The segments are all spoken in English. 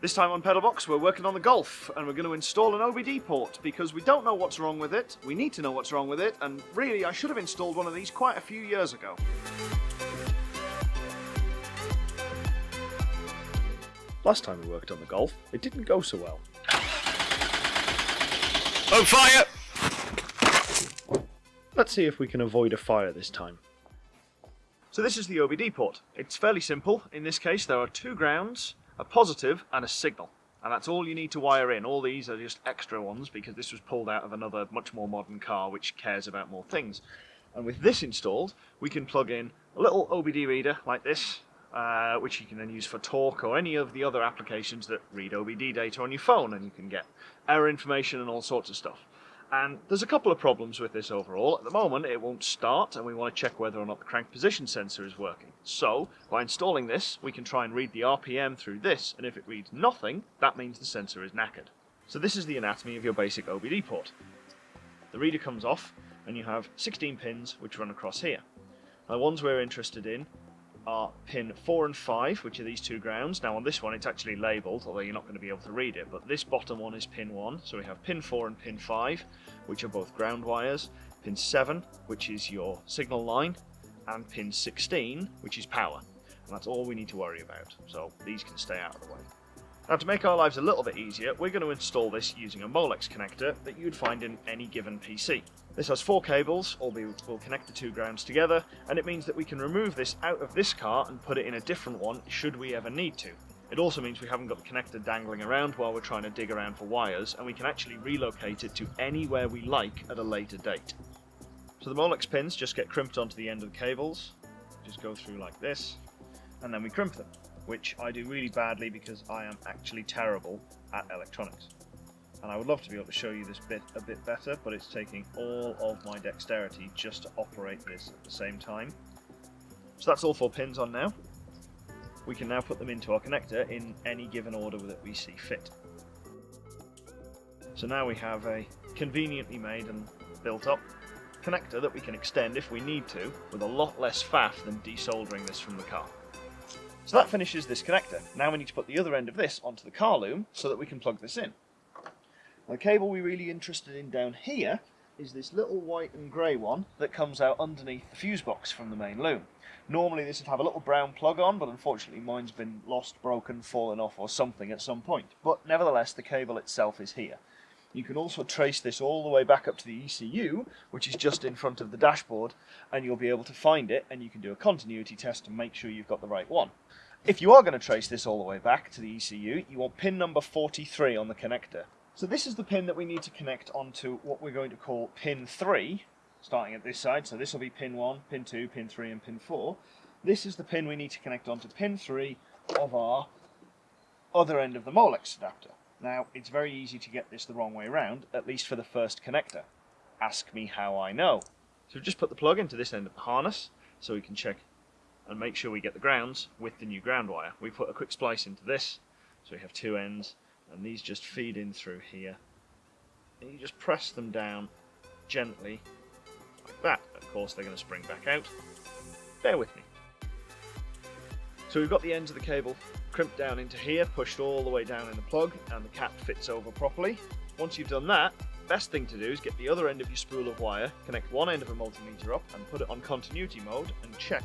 This time on Pedalbox we're working on the Golf and we're going to install an OBD port because we don't know what's wrong with it, we need to know what's wrong with it and really I should have installed one of these quite a few years ago. Last time we worked on the Golf it didn't go so well. Oh fire! Let's see if we can avoid a fire this time. So this is the OBD port. It's fairly simple. In this case there are two grounds a positive and a signal. And that's all you need to wire in. All these are just extra ones because this was pulled out of another much more modern car which cares about more things. And with this installed, we can plug in a little OBD reader like this, uh, which you can then use for Torque or any of the other applications that read OBD data on your phone and you can get error information and all sorts of stuff. And there's a couple of problems with this overall. At the moment it won't start and we want to check whether or not the crank position sensor is working. So by installing this we can try and read the RPM through this and if it reads nothing that means the sensor is knackered. So this is the anatomy of your basic OBD port. The reader comes off and you have 16 pins which run across here. The ones we're interested in are pin 4 and 5, which are these two grounds. Now on this one it's actually labelled, although you're not going to be able to read it, but this bottom one is pin 1, so we have pin 4 and pin 5, which are both ground wires, pin 7, which is your signal line, and pin 16, which is power. And that's all we need to worry about, so these can stay out of the way. Now to make our lives a little bit easier, we're going to install this using a Molex connector that you'd find in any given PC. This has four cables, all be, will connect the two grounds together, and it means that we can remove this out of this car and put it in a different one should we ever need to. It also means we haven't got the connector dangling around while we're trying to dig around for wires, and we can actually relocate it to anywhere we like at a later date. So the Molex pins just get crimped onto the end of the cables, just go through like this, and then we crimp them, which I do really badly because I am actually terrible at electronics and I would love to be able to show you this bit a bit better but it's taking all of my dexterity just to operate this at the same time. So that's all four pins on now. We can now put them into our connector in any given order that we see fit. So now we have a conveniently made and built up connector that we can extend if we need to with a lot less faff than desoldering this from the car. So that finishes this connector. Now we need to put the other end of this onto the car loom so that we can plug this in. The cable we're really interested in down here is this little white and grey one that comes out underneath the fuse box from the main loom. Normally this would have a little brown plug on, but unfortunately mine's been lost, broken, fallen off or something at some point. But nevertheless, the cable itself is here. You can also trace this all the way back up to the ECU, which is just in front of the dashboard, and you'll be able to find it, and you can do a continuity test to make sure you've got the right one. If you are going to trace this all the way back to the ECU, you want pin number 43 on the connector. So this is the pin that we need to connect onto what we're going to call pin 3, starting at this side. So this will be pin 1, pin 2, pin 3 and pin 4. This is the pin we need to connect onto pin 3 of our other end of the Molex adapter. Now, it's very easy to get this the wrong way around, at least for the first connector. Ask me how I know. So we've just put the plug into this end of the harness, so we can check and make sure we get the grounds with the new ground wire. We put a quick splice into this, so we have two ends, and these just feed in through here. And you just press them down gently. Like that. Of course they're going to spring back out. Bear with me. So we've got the ends of the cable crimped down into here pushed all the way down in the plug and the cap fits over properly. Once you've done that best thing to do is get the other end of your spool of wire connect one end of a multimeter up and put it on continuity mode and check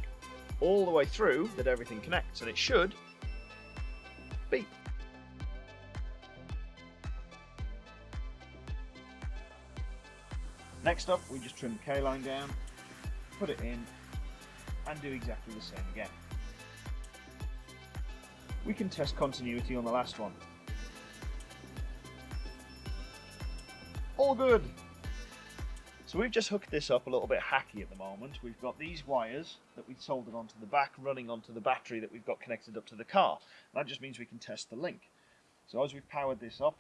all the way through that everything connects and it should beep Next up, we just trim the K-line down, put it in, and do exactly the same again. We can test continuity on the last one. All good! So we've just hooked this up a little bit hacky at the moment. We've got these wires that we've soldered onto the back running onto the battery that we've got connected up to the car. That just means we can test the link. So as we've powered this up,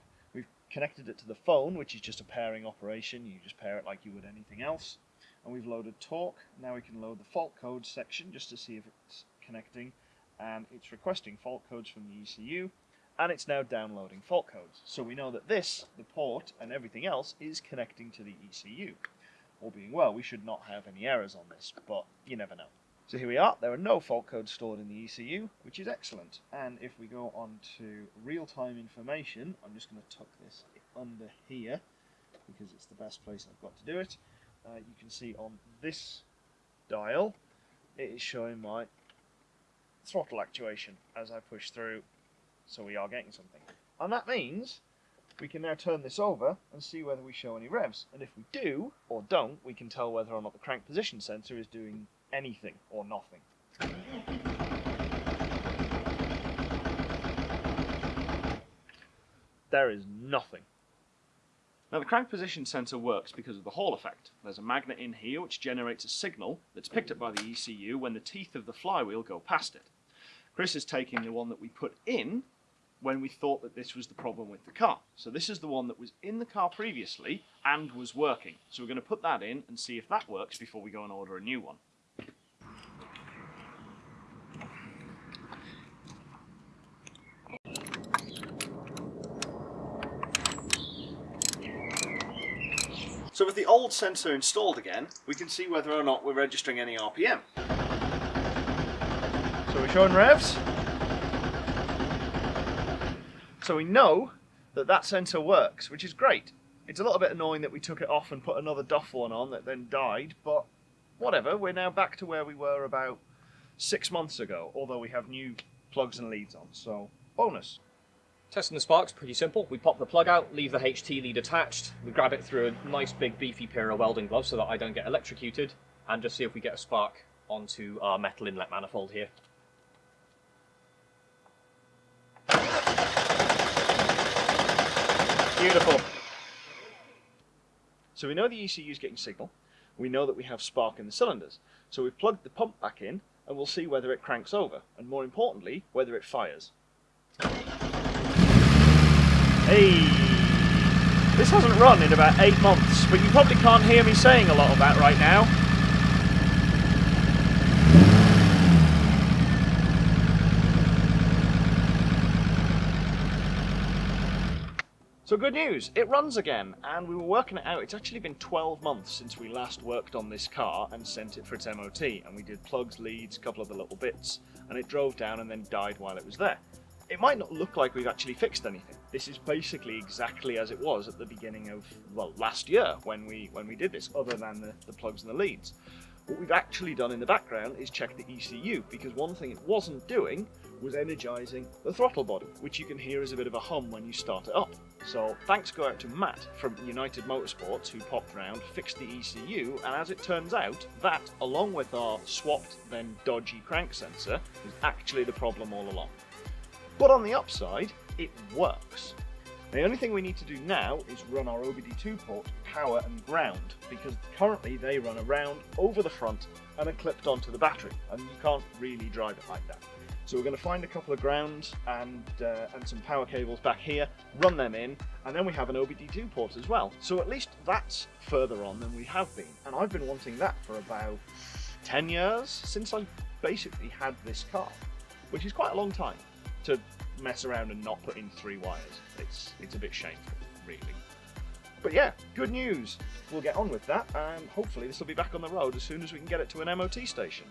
connected it to the phone, which is just a pairing operation. You just pair it like you would anything else. And we've loaded Torque. Now we can load the fault codes section just to see if it's connecting. And it's requesting fault codes from the ECU. And it's now downloading fault codes. So we know that this, the port, and everything else is connecting to the ECU. All being well, we should not have any errors on this, but you never know. So here we are, there are no fault codes stored in the ECU, which is excellent. And if we go on to real-time information, I'm just going to tuck this under here, because it's the best place I've got to do it. Uh, you can see on this dial, it is showing my throttle actuation as I push through, so we are getting something. And that means we can now turn this over and see whether we show any revs. And if we do, or don't, we can tell whether or not the crank position sensor is doing anything or nothing. There is nothing. Now the crank position sensor works because of the Hall effect. There's a magnet in here which generates a signal that's picked up by the ECU when the teeth of the flywheel go past it. Chris is taking the one that we put in when we thought that this was the problem with the car. So this is the one that was in the car previously and was working. So we're going to put that in and see if that works before we go and order a new one. So with the old sensor installed again, we can see whether or not we're registering any RPM. So we're showing revs. So we know that that sensor works, which is great. It's a little bit annoying that we took it off and put another Duff one on that then died, but whatever, we're now back to where we were about six months ago, although we have new plugs and leads on, so bonus. Testing the sparks, pretty simple. We pop the plug out, leave the HT lead attached, we grab it through a nice big beefy pair of welding gloves so that I don't get electrocuted, and just see if we get a spark onto our metal inlet manifold here. Beautiful. So we know the ECU is getting signal, we know that we have spark in the cylinders, so we've plugged the pump back in and we'll see whether it cranks over, and more importantly, whether it fires. Hey! This hasn't run in about eight months, but you probably can't hear me saying a lot of that right now. So good news, it runs again, and we were working it out. It's actually been 12 months since we last worked on this car and sent it for its MOT, and we did plugs, leads, a couple of the little bits, and it drove down and then died while it was there it might not look like we've actually fixed anything. This is basically exactly as it was at the beginning of, well, last year when we when we did this, other than the, the plugs and the leads. What we've actually done in the background is check the ECU, because one thing it wasn't doing was energizing the throttle body, which you can hear as a bit of a hum when you start it up. So thanks go out to Matt from United Motorsports who popped round, fixed the ECU, and as it turns out, that, along with our swapped then dodgy crank sensor, was actually the problem all along. But on the upside, it works. The only thing we need to do now is run our OBD2 port power and ground because currently they run around over the front and are clipped onto the battery and you can't really drive it like that. So we're going to find a couple of grounds and, uh, and some power cables back here, run them in, and then we have an OBD2 port as well. So at least that's further on than we have been. And I've been wanting that for about 10 years since I basically had this car, which is quite a long time to mess around and not put in three wires. It's it's a bit shameful, really. But yeah, good news. We'll get on with that, and hopefully this will be back on the road as soon as we can get it to an MOT station.